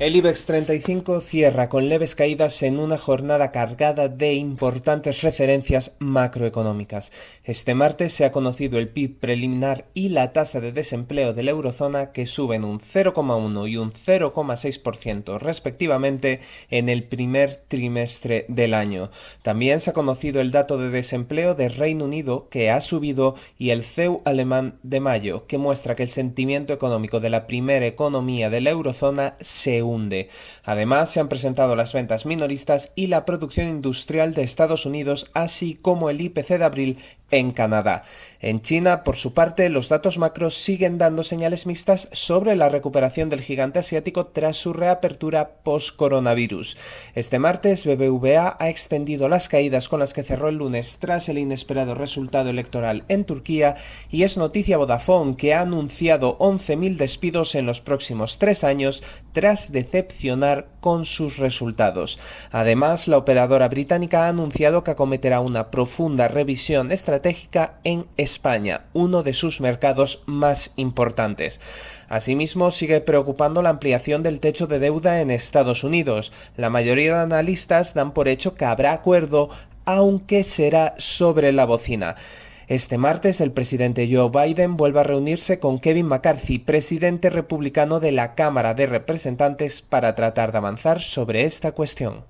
El IBEX 35 cierra con leves caídas en una jornada cargada de importantes referencias macroeconómicas. Este martes se ha conocido el PIB preliminar y la tasa de desempleo de la eurozona que suben un 0,1 y un 0,6% respectivamente en el primer trimestre del año. También se ha conocido el dato de desempleo de Reino Unido que ha subido y el CEU alemán de mayo que muestra que el sentimiento económico de la primera economía de la eurozona se Además, se han presentado las ventas minoristas y la producción industrial de Estados Unidos, así como el IPC de abril en Canadá. En China, por su parte, los datos macros siguen dando señales mixtas sobre la recuperación del gigante asiático tras su reapertura post-coronavirus. Este martes, BBVA ha extendido las caídas con las que cerró el lunes tras el inesperado resultado electoral en Turquía y es noticia Vodafone que ha anunciado 11.000 despidos en los próximos tres años tras decepcionar con sus resultados. Además, la operadora británica ha anunciado que acometerá una profunda revisión estratégica en España, uno de sus mercados más importantes. Asimismo, sigue preocupando la ampliación del techo de deuda en Estados Unidos. La mayoría de analistas dan por hecho que habrá acuerdo, aunque será sobre la bocina. Este martes el presidente Joe Biden vuelve a reunirse con Kevin McCarthy, presidente republicano de la Cámara de Representantes, para tratar de avanzar sobre esta cuestión.